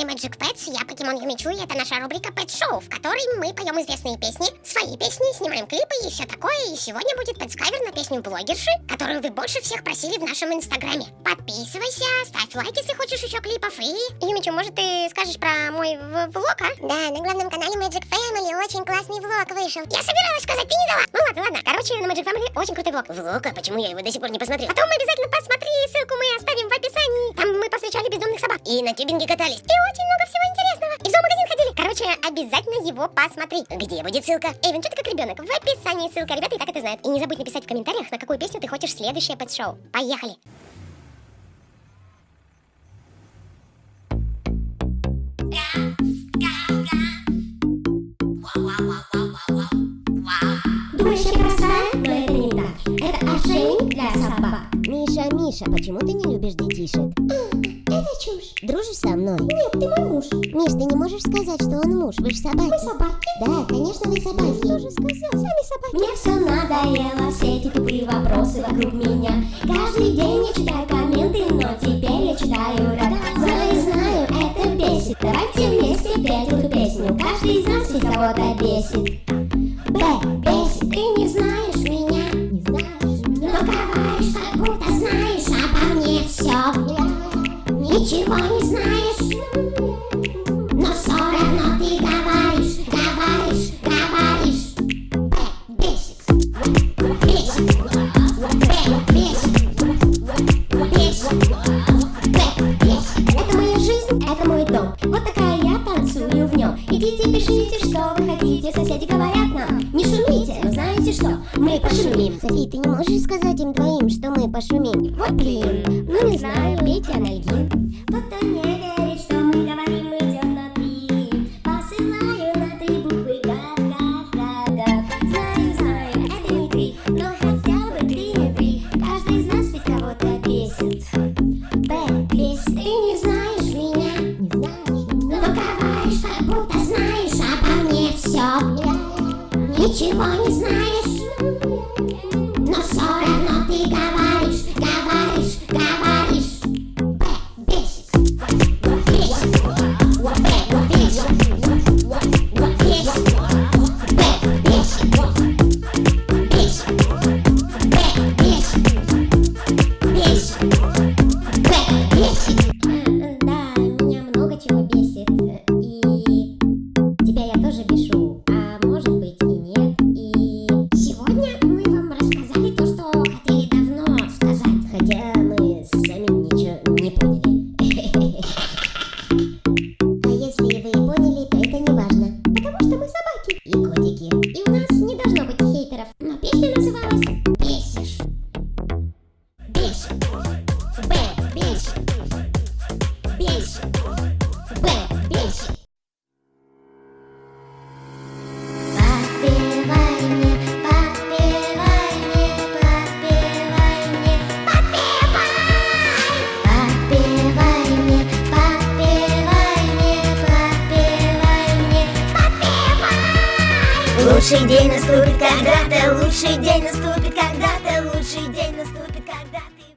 канале Magic Pets, я Покемон Юмичу, и это наша рубрика Pet Show, в которой мы поем известные песни, свои песни, снимаем клипы и все такое, и сегодня будет пэтскавер на песню блогерши, которую вы больше всех просили в нашем инстаграме. Подписывайся, ставь лайк, если хочешь еще клипов, и... Юмичу, может ты скажешь про мой влог, а? Да, на главном канале Magic Family очень классный влог вышел. Я собиралась сказать, ты не дала. Ну ладно, ладно. Короче, на Magic Family очень крутой влог. Влог? А почему я его до сих пор не посмотрел? Потом обязательно посмотри, ссылку мы оставим в И на тюбинге катались. И очень много всего интересного. И в зоомагазин ходили. Короче, обязательно его посмотри. Где будет ссылка? Эйвен, что ты как ребенок? В описании ссылка. Ребята и так это знают. И не забудь написать в комментариях, на какую песню ты хочешь следующее пэт-шоу. Поехали! Думаешь, собак. Миша, Миша, почему ты не любишь детишек? Это чушь. Дружишь со мной? Нет, ты мой муж. Миш, ты не можешь сказать, что он муж, вы же собаки. Мы собаки. Да, конечно, вы собаки. Кто же сказал? Сами собаки. Мне все надоело, все эти тупые вопросы вокруг меня. Каждый день я читаю комменты, но теперь я читаю рад. Знаю, знаю, это бесит. Давайте вместе петь эту песню. Каждый из нас ведь кого-то бесит. Ничего не знаешь. Но все равно ты говоришь, говоришь, говоришь. Бесит. Бесит. Бесит. Бесит. Это моя жизнь, это мой дом. Вот такая я танцую в нем. Идите, пишите, что вы хотите. Соседи говорят нам, не шумите. Но знаете что? Мы пошумим. Софи, ты не можешь сказать им двоим, что мы пошумим? Вот блин, ну не знаю, пейте анальгин. Знаешь обо мне все. Ничего не знаешь. Но все равно ты говоришь, говоришь, говоришь. Бесит. Бесит. Бесит. Лучший день наступит когда-то, лучший день наступит когда-то, лучший день наступит.